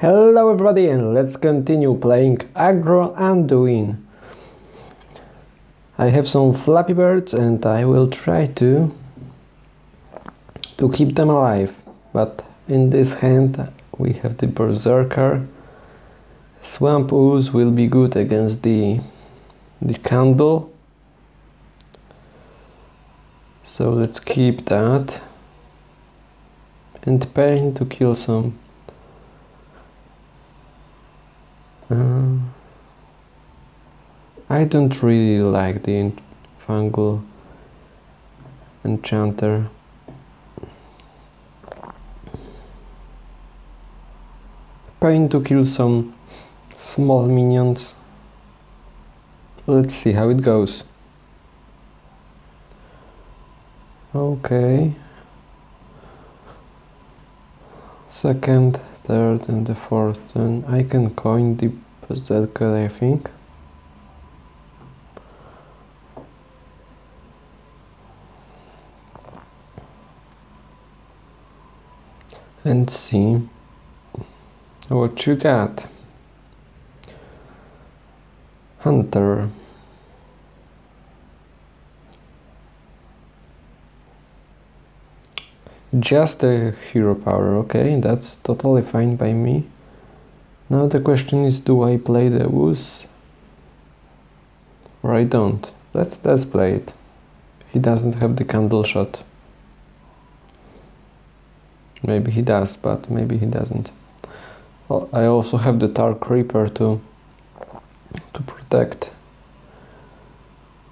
Hello everybody and let's continue playing Aggro Anduin. I have some Flappy Birds and I will try to to keep them alive. But in this hand we have the Berserker. Swamp Ooze will be good against the the candle. So let's keep that. And pain to kill some Uh, I don't really like the fungal enchanter. Pain to kill some small minions. Let's see how it goes. Okay. Second third and the fourth and I can coin the berserker I think. And see what you got. Hunter Just a hero power, okay, that's totally fine by me. Now the question is, do I play the Ooze? Or I don't. Let's, let's play it. He doesn't have the Candleshot. Maybe he does, but maybe he doesn't. Well, I also have the Tar Creeper to, to protect.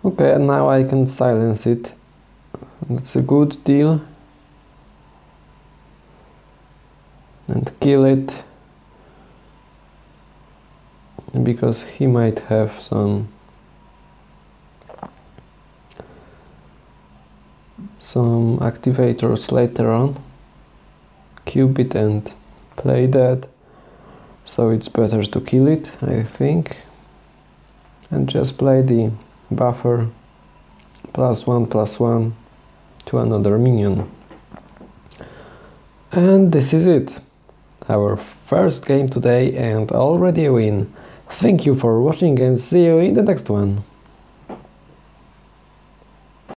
Okay, now I can silence it. That's a good deal. And kill it because he might have some some activators later on. Cube it and play that. So it's better to kill it I think. And just play the buffer plus one plus one to another minion. And this is it our first game today and already a win. Thank you for watching and see you in the next one.